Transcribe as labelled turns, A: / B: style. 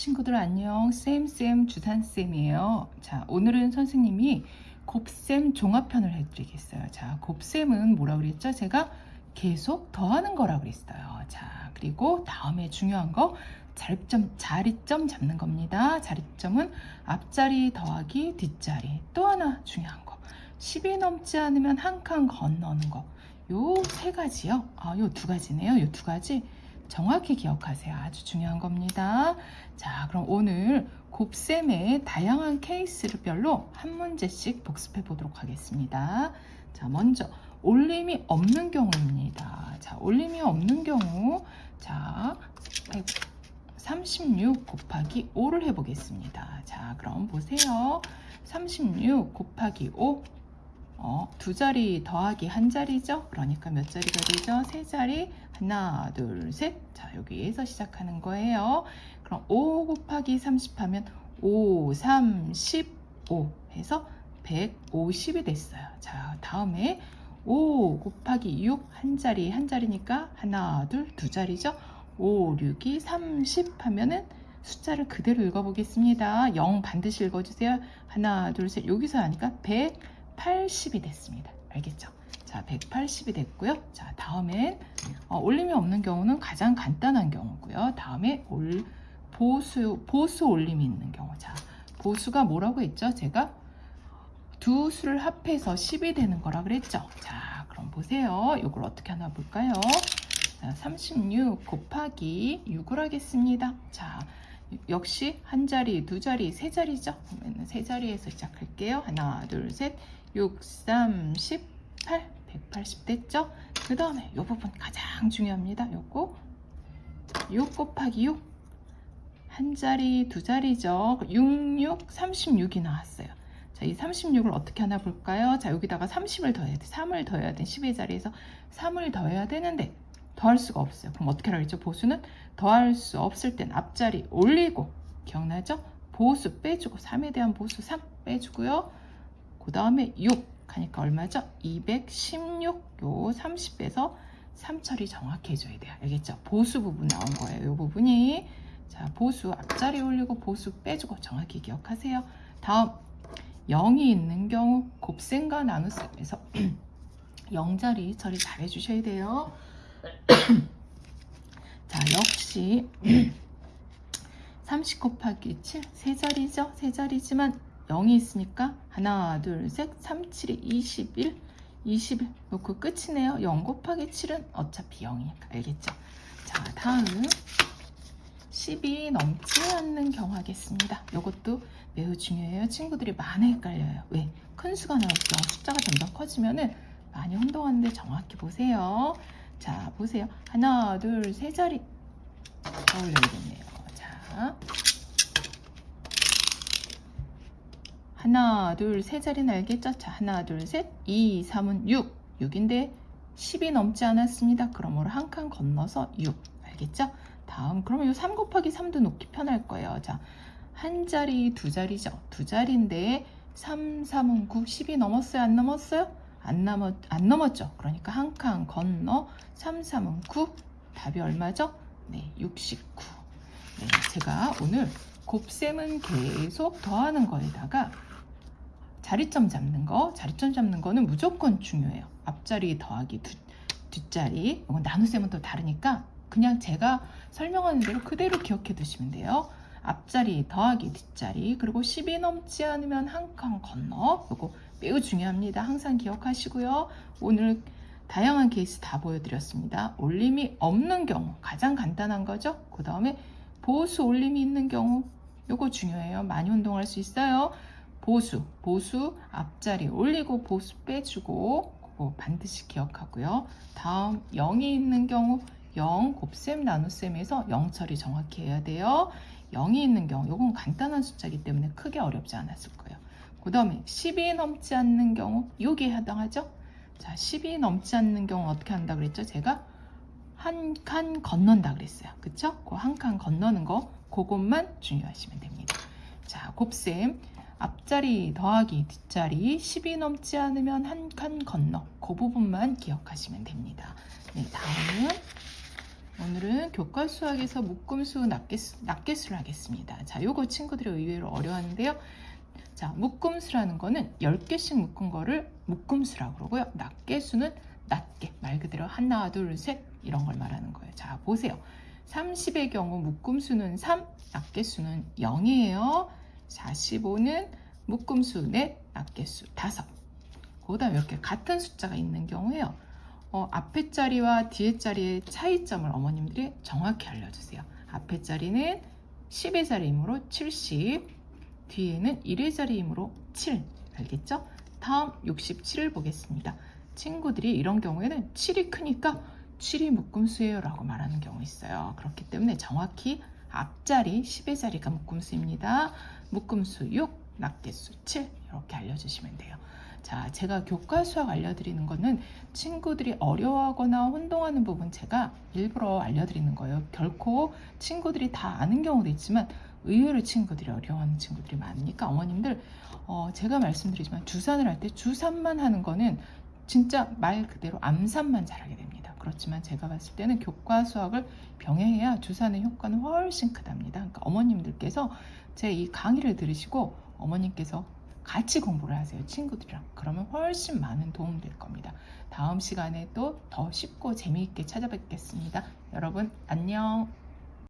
A: 친구들 안녕. 쌤쌤 주산쌤이에요. 자 오늘은 선생님이 곱셈 종합편을 해드리겠어요. 자 곱셈은 뭐라 그랬죠? 제가 계속 더하는 거라 그랬어요. 자 그리고 다음에 중요한 거 자립점 자리점 잡는 겁니다. 자리점은 앞자리 더하기 뒷자리. 또 하나 중요한 거. 10이 넘지 않으면 한 칸 건너는 거. 요 세 가지요? 아요 두 가지네요. 요 두 가지 정확히 기억하세요. 아주 중요한 겁니다. 자, 그럼 오늘 곱셈의 다양한 케이스별로 한 문제씩 복습해 보도록 하겠습니다. 자, 먼저 올림이 없는 경우입니다. 자, 올림이 없는 경우 자, 36 곱하기 5를 해보겠습니다. 자, 그럼 보세요. 36 곱하기 5 어, 두 자리 더하기 한 자리죠. 그러니까 몇 자리가 되죠? 세 자리. 하나, 둘, 셋. 자, 여기에서 시작하는 거예요. 그럼 5 곱하기 30 하면 5, 3, 15 해서 150이 됐어요. 자, 다음에 5 곱하기 6 한 자리 한 자리니까 하나, 둘, 두 자리죠. 5, 6이 30 하면은 숫자를 그대로 읽어보겠습니다. 0 반드시 읽어주세요. 하나, 둘, 셋. 여기서 하니까 100 180이 됐습니다. 알겠죠? 자, 180이 됐고요. 자, 다음엔 어, 올림이 없는 경우는 가장 간단한 경우고요. 다음에 올, 보수, 보수 올림이 있는 경우. 자, 보수가 뭐라고 했죠? 제가 두 수를 합해서 10이 되는 거라 그랬죠? 자, 그럼 보세요. 이걸 어떻게 하나 볼까요? 자, 36 곱하기 6을 하겠습니다. 자, 역시 한 자리, 두 자리, 세 자리죠? 그러면 세 자리에서 시작할게요. 하나, 둘, 셋. 6, 3, 18, 180 됐죠? 그 다음에 이 부분 가장 중요합니다. 요거 6 곱하기 6. 한 자리, 두 자리죠. 6, 6, 36이 나왔어요. 자, 이 36을 어떻게 하나 볼까요? 자, 여기다가 30을 더해야 돼. 3을 더해야 돼. 10의 자리에서 3을 더해야 되는데 더할 수가 없어요. 그럼 어떻게 하라 했죠? 보수는 더할 수 없을 땐 앞자리 올리고 기억나죠? 보수 빼주고 3에 대한 보수 3 빼주고요. 그 다음에 6 하니까 얼마죠? 216 요 30에서 3처리 정확히 해줘야 돼요. 알겠죠? 보수 부분 나온 거예요. 이 부분이 자 보수 앞자리 올리고 보수 빼주고 정확히 기억하세요. 다음 0이 있는 경우 곱셈과 나눗셈에서 0자리 처리 잘 해주셔야 돼요. 자 역시 30 곱하기 7 세자리죠? 세자리지만 0이 있으니까 하나 둘셋 3, 7이 21 21 놓고 끝이네요. 0 곱하기 7은 어차피 0이니까 알겠죠? 자 다음 10이 넘지 않는 경우 하겠습니다. 이것도 매우 중요해요. 친구들이 많이 헷갈려요. 왜? 큰 수가 나올 경우 숫자가 점점 커지면 은 많이 혼동하는데 정확히 보세요 자 보세요 하나 둘 세 자리 떠올려야겠네요 자 하나, 둘, 세 자리는 알겠죠? 자, 하나, 둘, 셋, 2, 3은 6. 6인데 10이 넘지 않았습니다. 그러므로 한 칸 건너서 6. 알겠죠? 다음, 그러면 이3 곱하기 3도 놓기 편할 거예요. 자, 한 자리, 두 자리죠. 두 자리인데 3, 3은 9, 10이 넘었어요? 안 넘었어요? 안, 넘었, 안 넘었죠. 그러니까 한 칸 건너 3, 3은 9. 답이 얼마죠? 네, 69. 네, 제가 오늘 곱셈은 계속 더하는 거에다가 자리점 잡는 거 자리점 잡는 거는 무조건 중요해요 앞자리 더하기 두, 뒷자리 이건 나눗셈은 또 다르니까 그냥 제가 설명하는 대로 그대로 기억해 두시면 돼요 앞자리 더하기 뒷자리 그리고 10이 넘지 않으면 한 칸 건너 이거 매우 중요합니다 항상 기억하시고요 오늘 다양한 케이스 다 보여드렸습니다 올림이 없는 경우 가장 간단한 거죠 그 다음에 보수 올림이 있는 경우 이거 중요해요 많이 운동할 수 있어요 보수, 보수 앞자리 올리고 보수 빼주고 그거 반드시 기억하고요. 다음 0이 있는 경우 0 곱셈 나눗셈에서 0 처리 정확히 해야 돼요. 0이 있는 경우 이건 간단한 숫자이기 때문에 크게 어렵지 않았을 거예요. 그 다음에 10이 넘지 않는 경우 여기에 해당하죠. 자, 10이 넘지 않는 경우 어떻게 한다 그랬죠? 제가 한 칸 건넌다 그랬어요. 그쵸? 그 한 칸 건너는 거 그것만 중요하시면 됩니다. 자, 곱셈 앞자리 더하기 뒷자리 10이 넘지 않으면 한 칸 건너 그 부분만 기억하시면 됩니다. 네, 다음은 오늘은 교과 수학에서 묶음수 낱개수, 낱개수를 하겠습니다. 자, 요거 친구들이 의외로 어려워하는데요. 자, 묶음수라는 거는 10개씩 묶은 거를 묶음수라고 그러고요. 낱개수는 낱개, 말 그대로 하나, 둘, 셋 이런 걸 말하는 거예요. 자, 보세요. 30의 경우 묶음수는 3, 낱개수는 0이에요. 자, 15는 묶음수 넷, 낱개수 다섯. 그 다음에 이렇게 같은 숫자가 있는 경우에요. 어, 앞에 자리와 뒤에 자리의 차이점을 어머님들이 정확히 알려주세요. 앞에 자리는 10의 자리이므로 70, 뒤에는 1의 자리이므로 7. 알겠죠? 다음 67을 보겠습니다. 친구들이 이런 경우에는 7이 크니까 7이 묶음수예요 라고 말하는 경우 있어요. 그렇기 때문에 정확히 앞자리 10의 자리가 묶음수입니다. 묶음수 6, 낱개수 7 이렇게 알려주시면 돼요. 자, 제가 교과 수학 알려드리는 거는 친구들이 어려워하거나 혼동하는 부분 제가 일부러 알려드리는 거예요. 결코 친구들이 다 아는 경우도 있지만 의외로 친구들이 어려워하는 친구들이 많으니까 어머님들 어, 제가 말씀드리지만 주산을 할 때 주산만 하는 거는 진짜 말 그대로 암산만 잘하게 됩니다. 그렇지만 제가 봤을 때는 교과 수학을 병행해야 주산의 효과는 훨씬 크답니다. 그러니까 어머님들께서 제 이 강의를 들으시고 어머님께서 같이 공부를 하세요. 친구들이랑. 그러면 훨씬 많은 도움 될 겁니다. 다음 시간에 또 더 쉽고 재미있게 찾아뵙겠습니다. 여러분, 안녕.